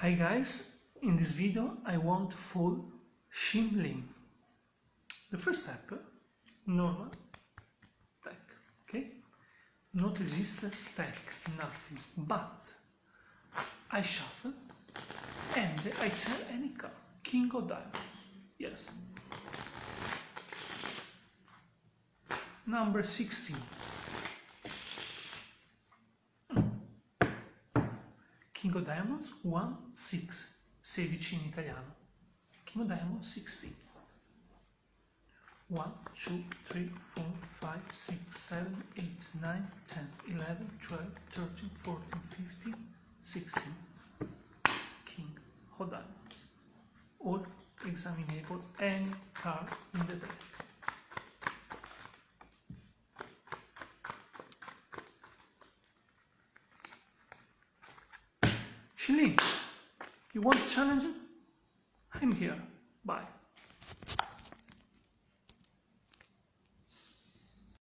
Hi guys, in this video I want to fold Shin Lim. The first step, normal deck, okay? Not resistor stack, nothing, but I shuffle and I tell any card, king of diamonds, yes. Number 16. King of Diamonds 1, 6, 16 in italiano. King of Diamonds 16. 1, 2, 3, 4, 5, 6, 7, 8, 9, 10, 11, 12, 13, 14, 15, 16. King of Diamonds. All examinable any card in the deck. Shin Lim, you want to challenge? It? I'm here. Bye.